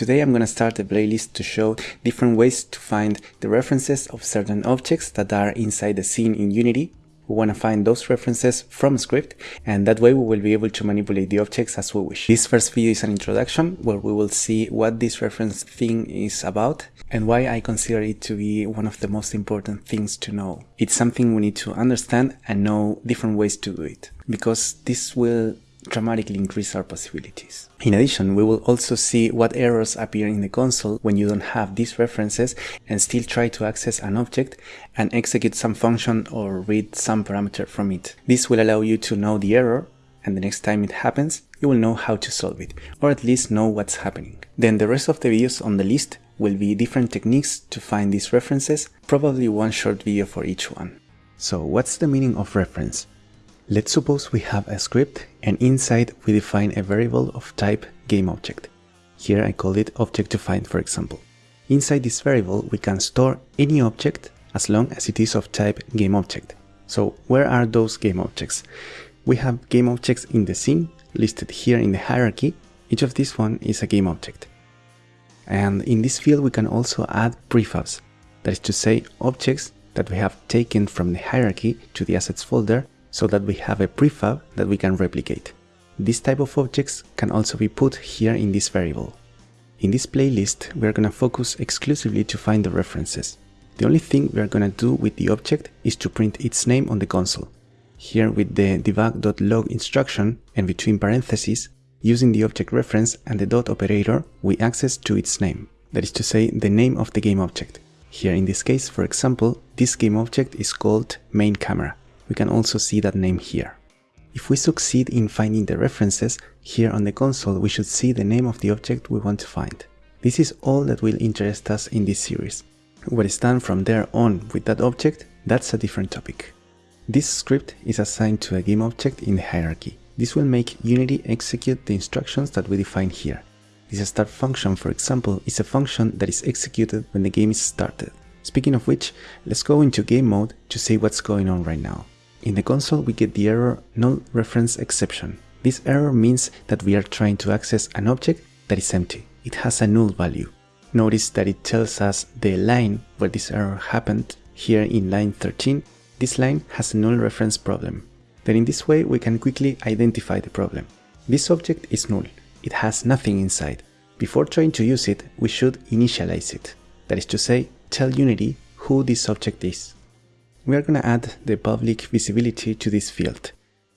Today I'm going to start a playlist to show different ways to find the references of certain objects that are inside the scene in Unity. We want to find those references from script and that way we will be able to manipulate the objects as we wish. This first video is an introduction where we will see what this reference thing is about and why I consider it to be one of the most important things to know. It's something we need to understand and know different ways to do it because this will dramatically increase our possibilities. In addition, we will also see what errors appear in the console when you don't have these references and still try to access an object and execute some function or read some parameter from it. This will allow you to know the error and the next time it happens, you will know how to solve it, or at least know what's happening. Then the rest of the videos on the list will be different techniques to find these references, probably one short video for each one. So what's the meaning of reference? Let's suppose we have a script and inside we define a variable of type GameObject. Here I call it object to find for example. Inside this variable we can store any object as long as it is of type GameObject. So where are those GameObjects? We have GameObjects in the scene listed here in the hierarchy. Each of these one is a GameObject. And in this field we can also add prefabs, that is to say objects that we have taken from the hierarchy to the assets folder so that we have a prefab that we can replicate. This type of objects can also be put here in this variable. In this playlist, we are going to focus exclusively to find the references. The only thing we are going to do with the object is to print its name on the console. Here with the debug.log instruction and between parentheses, using the object reference and the dot operator, we access to its name. That is to say, the name of the game object. Here in this case, for example, this game object is called main camera. We can also see that name here. If we succeed in finding the references, here on the console we should see the name of the object we want to find. This is all that will interest us in this series. What is done from there on with that object, that's a different topic. This script is assigned to a game object in the hierarchy. This will make Unity execute the instructions that we define here. This start function, for example, is a function that is executed when the game is started. Speaking of which, let's go into game mode to see what's going on right now. In the console we get the error null reference exception. This error means that we are trying to access an object that is empty. It has a null value. Notice that it tells us the line where this error happened. Here in line 13, this line has a null reference problem. Then in this way we can quickly identify the problem. This object is null. It has nothing inside. Before trying to use it, we should initialize it. That is to say, tell Unity who this object is we are going to add the public visibility to this field.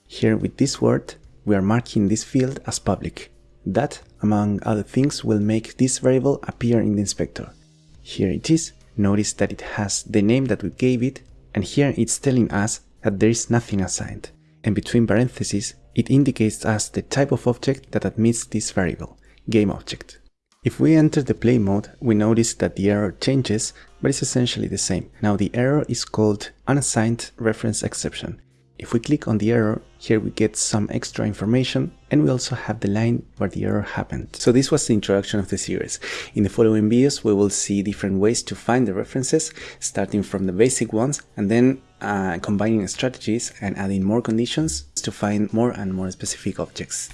Here with this word, we are marking this field as public. That, among other things, will make this variable appear in the inspector. Here it is, notice that it has the name that we gave it, and here it's telling us that there is nothing assigned. And between parentheses, it indicates us the type of object that admits this variable, game object. If we enter the play mode, we notice that the error changes, but it's essentially the same. Now the error is called unassigned reference exception. If we click on the error, here we get some extra information and we also have the line where the error happened. So this was the introduction of the series. In the following videos we will see different ways to find the references, starting from the basic ones and then uh, combining strategies and adding more conditions to find more and more specific objects.